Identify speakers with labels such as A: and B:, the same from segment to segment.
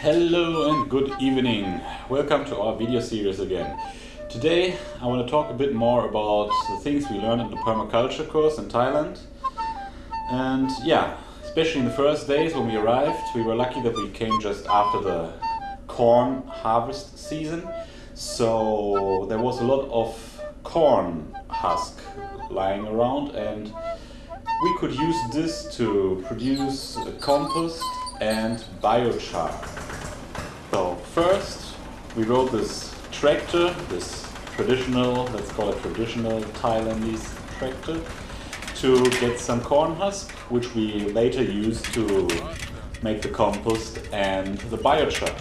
A: Hello and good evening. Welcome to our video series again. Today I want to talk a bit more about the things we learned in the permaculture course in Thailand. And yeah, especially in the first days when we arrived, we were lucky that we came just after the corn harvest season. So there was a lot of corn husk lying around and we could use this to produce compost and biochar. So first we rode this tractor, this traditional, let's call it traditional Thailandese tractor, to get some corn husk, which we later used to make the compost and the biochar.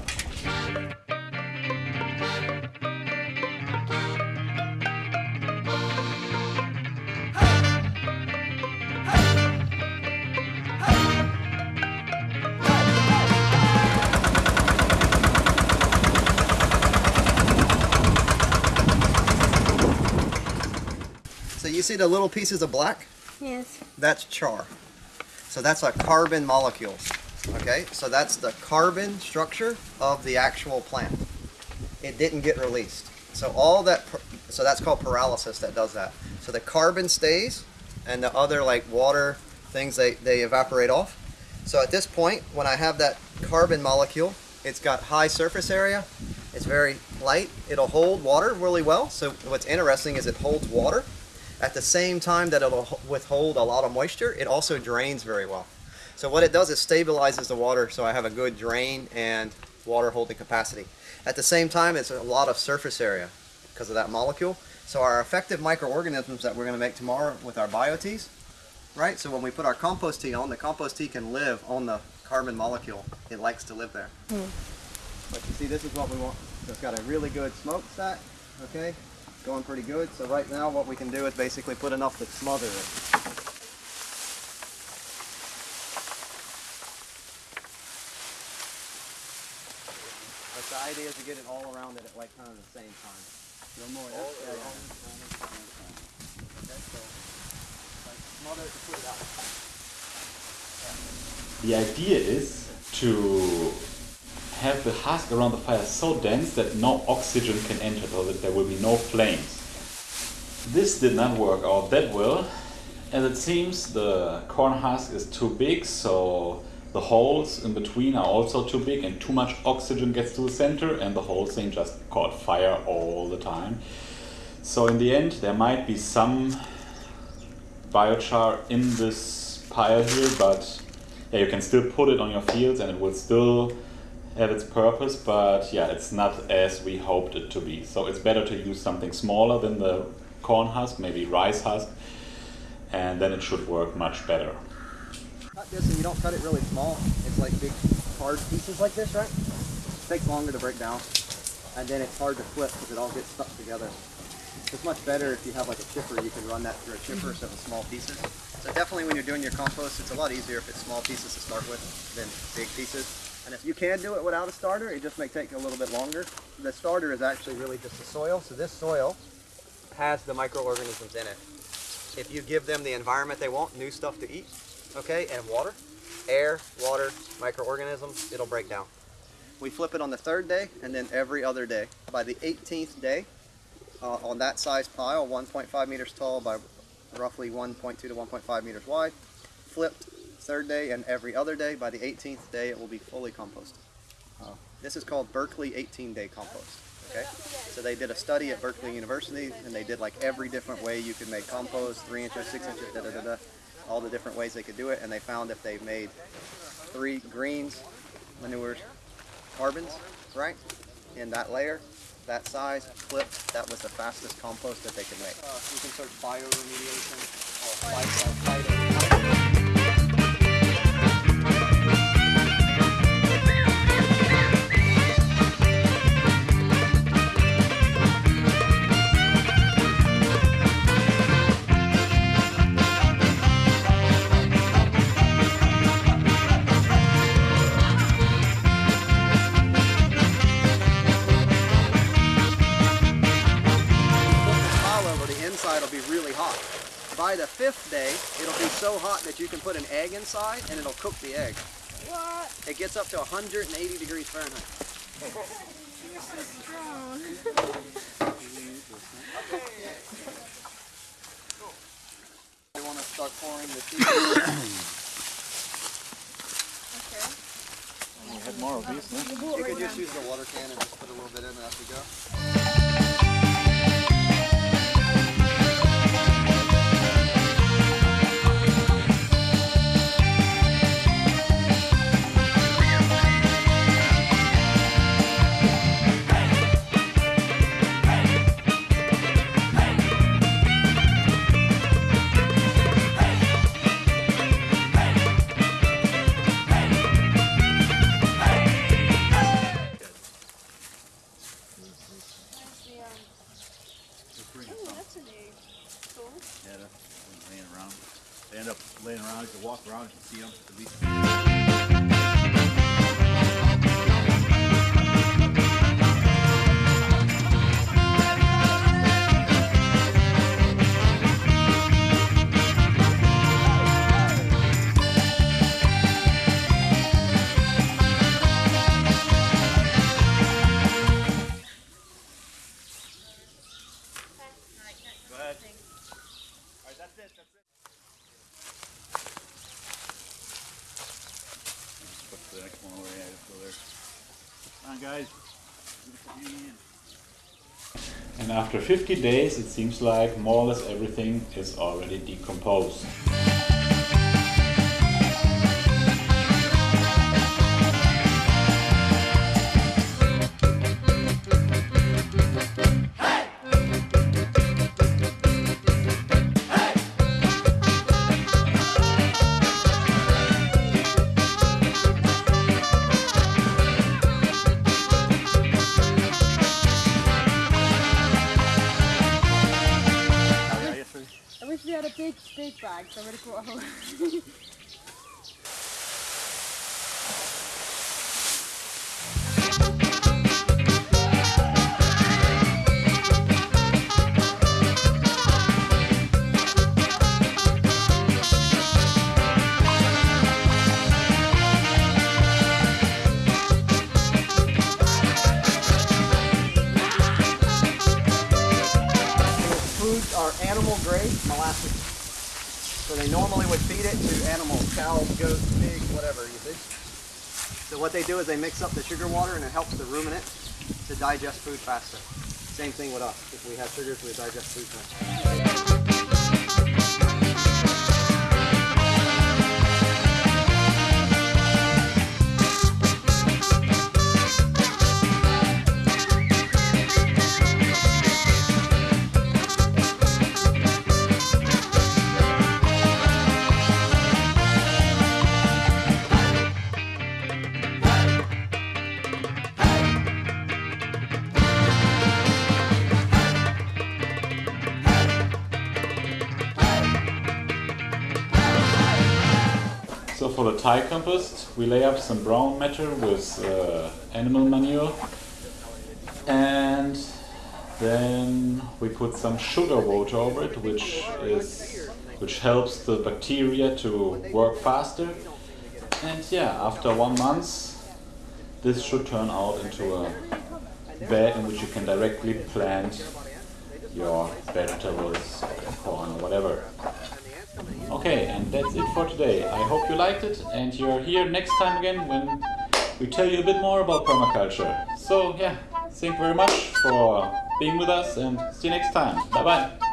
B: See the little pieces of black?
C: Yes.
B: That's char. So that's a carbon molecules. Okay, so that's the carbon structure of the actual plant. It didn't get released. So all that, so that's called pyrolysis that does that. So the carbon stays and the other like water things, they, they evaporate off. So at this point, when I have that carbon molecule, it's got high surface area, it's very light, it'll hold water really well. So what's interesting is it holds water. At the same time that it'll withhold a lot of moisture, it also drains very well. So what it does is stabilizes the water so I have a good drain and water holding capacity. At the same time, it's a lot of surface area because of that molecule. So our effective microorganisms that we're going to make tomorrow with our bioteas, right? So when we put our compost tea on, the compost tea can live on the carbon molecule. It likes to live there. Hmm. But you see, this is what we want. So it's got a really good smokestack, okay? Going pretty good. So right now what we can do is basically put enough to smother it. But the idea is to get it all around it at like kind of the same time. No more, yeah? Yeah, yeah. Okay, so like smother it to put it out.
A: The idea is to have the husk around the fire so dense that no oxygen can enter, so that there will be no flames. This did not work out that well, as it seems the corn husk is too big, so the holes in between are also too big and too much oxygen gets to the center and the whole thing just caught fire all the time. So in the end there might be some biochar in this pile here, but yeah, you can still put it on your fields and it will still have its purpose, but yeah, it's not as we hoped it to be. So it's better to use something smaller than the corn husk, maybe rice husk, and then it should work much better.
B: Cut this and you don't cut it really small. It's like big hard pieces like this, right? It takes longer to break down. And then it's hard to flip because it all gets stuck together. It's much better if you have like a chipper, you can run that through a chipper instead of small pieces. So definitely when you're doing your compost, it's a lot easier if it's small pieces to start with than big pieces. And if you can do it without a starter, it just may take a little bit longer. The starter is actually really just the soil. So this soil has the microorganisms in it. If you give them the environment they want, new stuff to eat, okay, and water, air, water, microorganisms, it'll break down. We flip it on the third day and then every other day. By the 18th day, uh, on that size pile, 1.5 meters tall by roughly 1.2 to 1.5 meters wide, flipped third day and every other day. By the 18th day, it will be fully composted. Uh, this is called Berkeley 18-day compost. Okay, so they did a study at Berkeley University, and they did like every different way you could make compost, three inches, six inches, da da da da, all the different ways they could do it, and they found if they made three greens, manures, carbons, right, in that layer, that size, flipped, that was the fastest compost that they could make. Uh, you can search bioremediation or phyto inside will be really hot. By the fifth day, it'll be so hot that you can put an egg inside and it'll cook the egg.
C: What?
B: It gets up to 180 degrees Fahrenheit.
C: You're so strong.
B: We want to start pouring the tea.
C: okay.
A: We had more of these, no?
C: You bought
B: could just use the water can and just put a little bit in as we go.
D: Around. They end up laying around. You can walk around, you can see them.
A: And after 50 days, it seems like more or less everything is already decomposed.
C: Bag, so I would have brought a
B: are animal grade molasses. So they normally would feed it to animals, cows, goats, pigs, whatever, you see. So what they do is they mix up the sugar water and it helps the ruminant to digest food faster. Same thing with us. If we have sugars, we digest food faster.
A: Thai compost, we lay up some brown matter with uh, animal manure, and then we put some sugar water over it, which is which helps the bacteria to work faster. And yeah, after one month, this should turn out into a bed in which you can directly plant your vegetables, corn, or whatever. Okay, and that's it for today. I hope you liked it and you're here next time again when we tell you a bit more about permaculture. So yeah, thank you very much for being with us and see you next time. Bye bye.